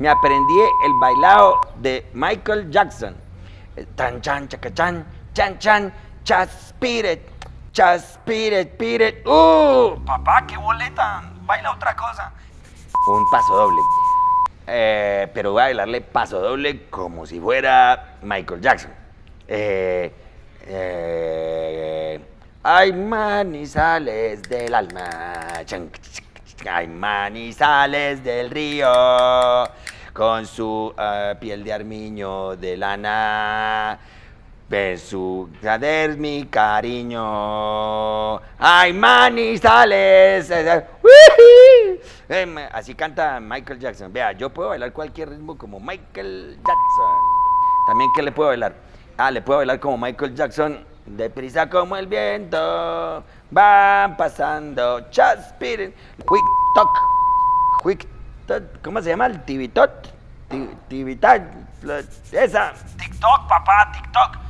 me aprendí el bailado de Michael Jackson. Tan chan chacachan, chan chan, chaspiret, chaspiret, piret. ¡Uh! Papá, qué boleta. Baila otra cosa. Un paso doble. Eh, pero voy a bailarle paso doble como si fuera Michael Jackson. Eh, eh, ay, manizales del alma. Chan, Ay, manizales del río, con su eh, piel de armiño de lana, en su cader mi cariño. Ay, manizales. Em, Así canta Michael Jackson. Vea, yo puedo bailar cualquier ritmo como Michael Jackson. También, ¿qué le puedo bailar? Ah, le puedo bailar como Michael Jackson. Deprisa como el viento. Van pasando. Chaspiren. Quick toc. Quick. ¿Cómo se llama? El tibitot. Ti- Tibitat. Esa. TikTok, papá, TikTok.